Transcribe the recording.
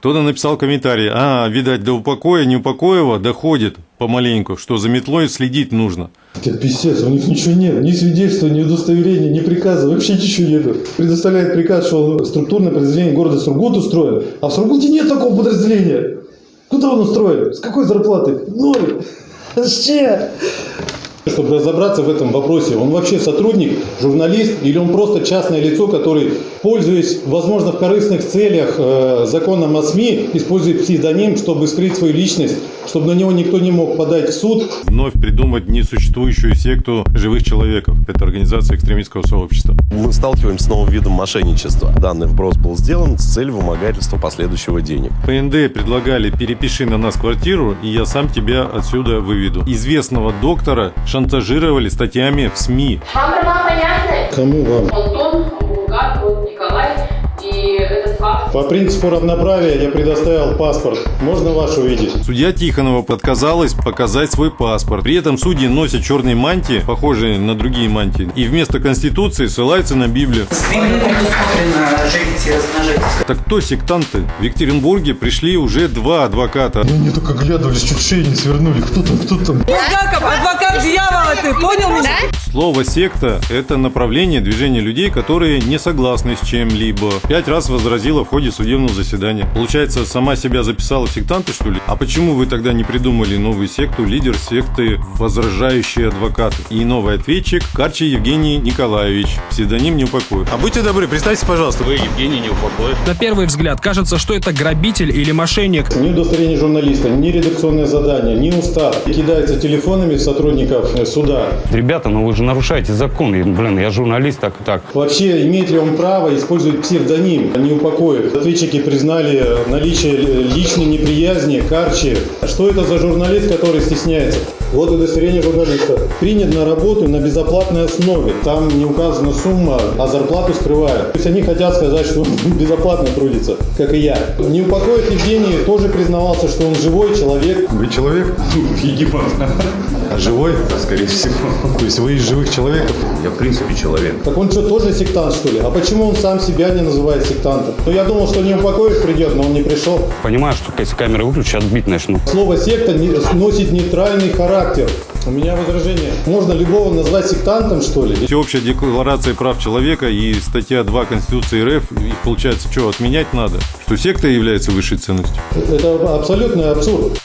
Кто-то написал комментарий, а, видать, до упокоя Неупокоева доходит помаленьку, что за метлой следить нужно. Это писец, у них ничего нет, ни свидетельства, ни удостоверения, ни приказа, вообще ничего нет. Предоставляет приказ, что структурное подразделение города Сургут устроено, а в Сургуте нет такого подразделения. Куда он устроен? С какой зарплатой? Ноль. Вообще. Чтобы разобраться в этом вопросе, он вообще сотрудник, журналист или он просто частное лицо, который, пользуясь, возможно, в корыстных целях э, законом о СМИ, использует псевдоним, чтобы скрыть свою личность, чтобы на него никто не мог подать в суд. Вновь придумать несуществующую секту живых человеков. Это организация экстремистского сообщества. Мы сталкиваемся с новым видом мошенничества. Данный вброс был сделан с целью вымогательства последующего денег. ПНД предлагали перепиши на нас квартиру, и я сам тебя отсюда выведу. Известного доктора шантажировали статьями в СМИ. Вам? Кому вам? Антон, По принципу равноправия я предоставил паспорт. Можно ваш увидеть? Судья Тихонова отказалась показать свой паспорт. При этом судьи носят черные мантии, похожие на другие мантии, и вместо Конституции ссылаются на Библию. Так кто сектанты? В Екатеринбурге пришли уже два адвоката. Они только глядывались, чуть шею не свернули. Кто там, кто там? Булгаков, адвокат дьявола, ты понял меня? Слово «секта» — это направление движения людей, которые не согласны с чем-либо. Пять раз возразила в ходе судебного заседания. Получается, сама себя записала в сектанты, что ли? А почему вы тогда не придумали новую секту, лидер секты «Возражающие адвокаты»? И новый ответчик — Карчи Евгений Николаевич, псевдоним «Неупокоев». А будьте добры, представьте, пожалуйста. Вы Евгений Неупокоев. На первый взгляд кажется, что это грабитель или мошенник. Ни удостоверение журналиста, ни редакционное задание, ни устав. Кидаются телефонами сотрудников э, суда. Ребята, ну вы же нарушаете закон. Блин, я журналист, так и так. Вообще, имеет ли он право использовать псевдоним, а не упокоив? Ответчики признали наличие личной неприязни, карчи. Что это за журналист, который стесняется? Вот удостоверение журналиста. Принят на работу на безоплатной основе. Там не указана сумма, а зарплату скрывают. То есть они хотят сказать, что он безоплатно трудится, как и я. Не упокоив Евгений тоже признавался, что он живой человек. Вы человек? Египет. А живой? Скорее всего. То есть вы из живых человеков? Я в принципе человек. Так он что, тоже сектант, что ли? А почему он сам себя не называет сектантом? Ну, я думал, что не упокоив придет, но он не пришел. Понимаю, что если камеры выключу, отбить начну. Слово «секта» не- носит нейтральный характер. У меня возражение. Можно любого назвать сектантом, что ли? Всеобщая декларация прав человека и статья 2 Конституции РФ, их получается что, отменять надо? Что секта является высшей ценностью? Это абсолютный абсурд.